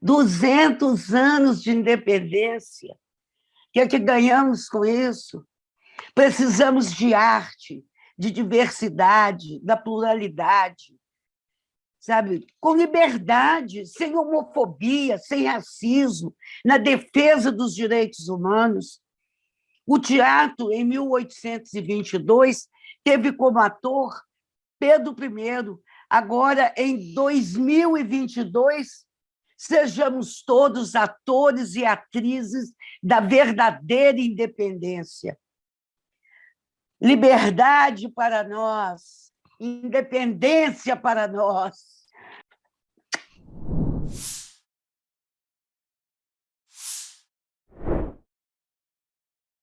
200 anos de independência. O que é que ganhamos com isso? Precisamos de arte, de diversidade, da pluralidade, sabe? Com liberdade, sem homofobia, sem racismo, na defesa dos direitos humanos. O teatro, em 1822, teve como ator Pedro I. Agora, em 2022, sejamos todos atores e atrizes da verdadeira independência. Liberdade para nós, independência para nós.